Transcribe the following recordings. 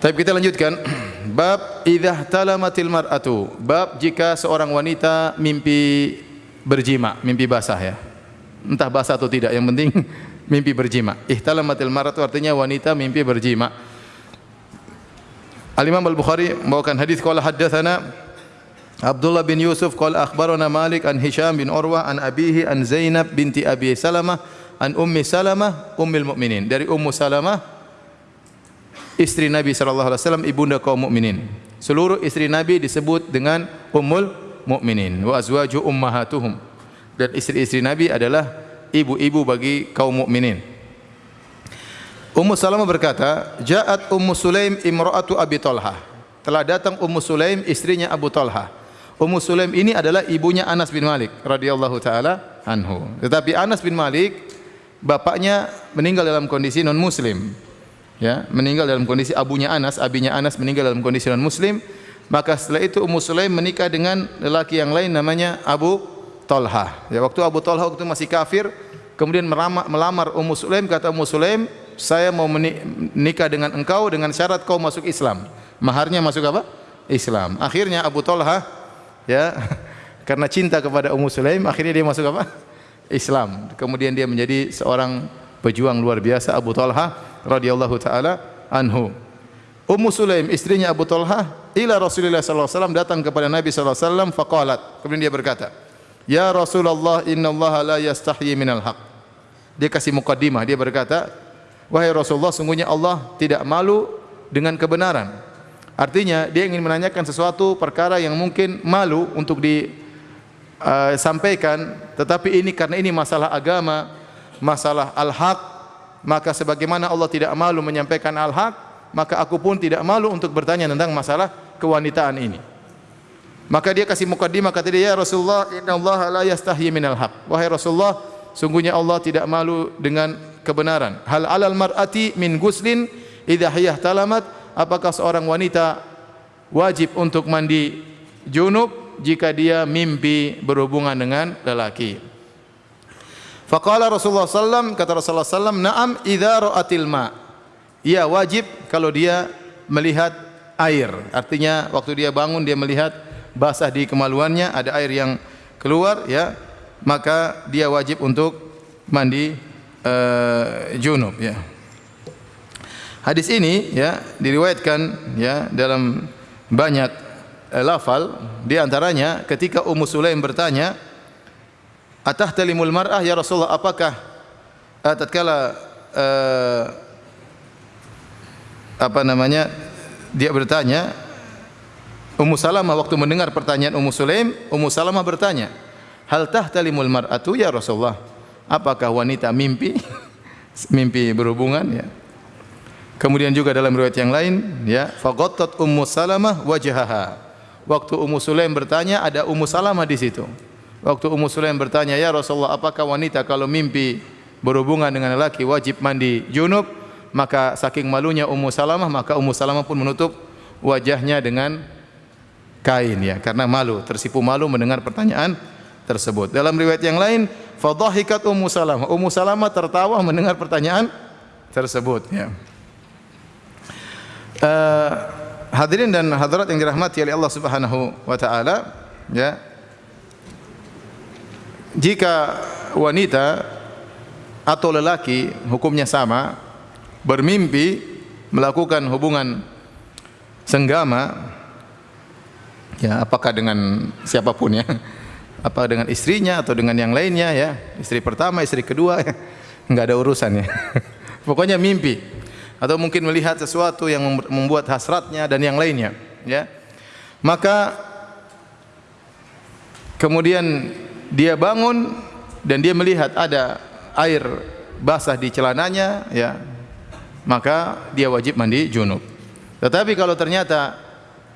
Tapi kita lanjutkan. Bab idza talamatil mar'atu. Bab jika seorang wanita mimpi berjima mimpi basah ya. Entah basah atau tidak yang penting mimpi berjima ihtalamatil mar'atu artinya wanita mimpi berjima Al Imam Al Bukhari membawakan hadis qala haddatsana Abdullah bin Yusuf qala akhbarana Malik an Hisham bin Urwah an abihi an Zainab binti Abi Salamah an Ummi Salamah ummul mukminin dari Ummu Salamah istri Nabi sallallahu alaihi wasallam ibunda kaum mukminin seluruh istri Nabi disebut dengan ummul mukminin wa azwaju ummahatuhum dan istri-istri Nabi adalah ibu-ibu bagi kaum mukminin Ummu Salamah berkata, "Ja'at Ummu Sulaim imra'atu Abi Talha." Telah datang Ummu Sulaim istrinya Abu Talha. Ummu Sulaim ini adalah ibunya Anas bin Malik radhiyallahu taala anhu. Tetapi Anas bin Malik bapaknya meninggal dalam kondisi non muslim. Ya, meninggal dalam kondisi abunya Anas, abinya Anas meninggal dalam kondisi non muslim. Maka setelah itu Ummu Sulaim menikah dengan lelaki yang lain namanya Abu Talha. Ya, waktu Abu Talha waktu masih kafir, kemudian melamar Ummu Sulaim kata Ummu Sulaim, saya mau menikah dengan engkau dengan syarat kau masuk Islam. Maharnya masuk apa? Islam. Akhirnya Abu Talha ya karena cinta kepada Ummu Sulaim akhirnya dia masuk apa? Islam. Kemudian dia menjadi seorang pejuang luar biasa Abu Talha radhiyallahu taala anhu. Ummu Sulaim istrinya Abu Talha ila Rasulullah sallallahu alaihi wasallam datang kepada Nabi sallallahu alaihi wasallam faqalat. Kemudian dia berkata, "Ya Rasulullah, inna Allah la yastahyi minal haq." Dia kasih mukadimah, dia berkata, Wahai Rasulullah, sungguhnya Allah tidak malu dengan kebenaran. Artinya dia ingin menanyakan sesuatu perkara yang mungkin malu untuk disampaikan, uh, tetapi ini karena ini masalah agama, masalah al-haq, maka sebagaimana Allah tidak malu menyampaikan al-haq, maka aku pun tidak malu untuk bertanya tentang masalah kewanitaan ini. Maka dia kasih mukadimah kata dia, ya Rasulullah, Inna Allah la yastahyi minal haq. Wahai Rasulullah, sungguhnya Allah tidak malu dengan kebenaran. Hal alal mar'ati min guslin idza hiyah talamat apakah seorang wanita wajib untuk mandi junub jika dia mimpi berhubungan dengan lelaki. Faqala Rasulullah sallam kata Rasulullah sallam na'am idza ra'atil ma. Ia wajib kalau dia melihat air. Artinya waktu dia bangun dia melihat basah di kemaluannya ada air yang keluar ya maka dia wajib untuk mandi uh, junub ya. Hadis ini ya diriwayatkan ya dalam banyak uh, lafal di antaranya ketika Ummu Sulaim bertanya Atah talimul mar'ah ya Rasulullah apakah uh, tatkala uh, apa namanya dia bertanya Ummu Salamah waktu mendengar pertanyaan Ummu Sulaim Ummu Salamah bertanya Hal tahtalimul mar'atu ya Rasulullah? Apakah wanita mimpi mimpi berhubungan? Ya. Kemudian juga dalam riwayat yang lain ya faqattat ummu salamah wajhaha. Waktu ummu sulaim bertanya ada ummu salamah di situ waktu ummu sulaim bertanya ya rasulullah apakah wanita kalau mimpi berhubungan dengan lelaki wajib mandi junub maka saking malunya ummu salamah maka ummu salamah pun menutup wajahnya dengan kain ya karena malu tersipu malu mendengar pertanyaan tersebut dalam riwayat yang lain Fadhahikat Ummu Salamah. Ummu Salamah tertawa mendengar pertanyaan tersebut. Ya. Uh, hadirin dan hadirat yang dirahmati oleh Allah Subhanahu wa taala, ya. Jika wanita atau lelaki hukumnya sama bermimpi melakukan hubungan senggama ya apakah dengan siapa pun ya apa dengan istrinya atau dengan yang lainnya ya istri pertama istri kedua ya. enggak ada urusan ya pokoknya mimpi atau mungkin melihat sesuatu yang membuat hasratnya dan yang lainnya ya maka kemudian dia bangun dan dia melihat ada air basah di celananya ya maka dia wajib mandi junub. Tetapi kalau ternyata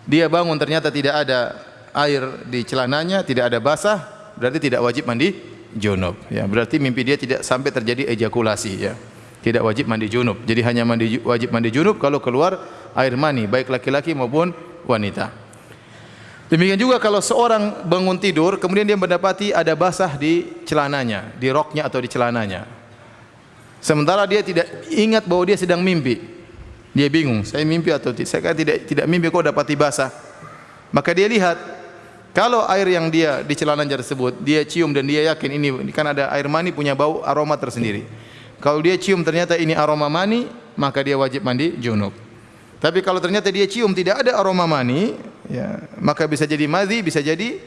dia bangun ternyata tidak ada air di celananya tidak ada basah berarti tidak wajib mandi junub. Ya berarti mimpi dia tidak sampai terjadi ejakulasi ya. Tidak wajib mandi junub. Jadi hanya mandi wajib mandi junub kalau keluar air mani baik laki-laki maupun wanita demikian juga kalau seorang bangun tidur kemudian dia mendapati ada basah di celananya di roknya atau di celananya sementara dia tidak ingat bahwa dia sedang mimpi Dia bingung, saya mimpi atau tidak? Saya kata tidak tidak mimpi kok dapati basah. Maka dia lihat kalau air yang dia di celananya tersebut dia cium dan dia yakin ini kan ada air mani punya bau aroma tersendiri. Kalau dia cium ternyata ini aroma mani, maka dia wajib mandi junub. Tapi kalau ternyata dia cium tidak ada aroma mani, ya, maka bisa jadi madhi, bisa jadi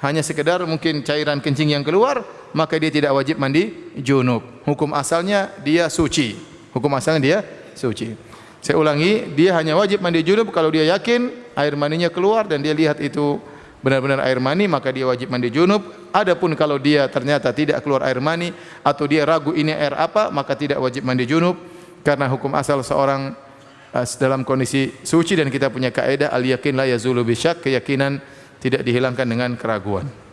hanya sekedar mungkin cairan kencing yang keluar, maka dia tidak wajib mandi junub. Hukum asalnya dia suci. Hukum asalnya dia suci. Saya ulangi, dia hanya wajib mandi junub kalau dia yakin air maninya keluar dan dia lihat itu benar-benar air mani maka dia wajib mandi junub. Adapun kalau dia ternyata tidak keluar air mani atau dia ragu ini air apa maka tidak wajib mandi junub karena hukum asal seorang uh, dalam kondisi suci dan kita punya kaidah al yakin la yazulu bisyak keyakinan tidak dihilangkan dengan keraguan.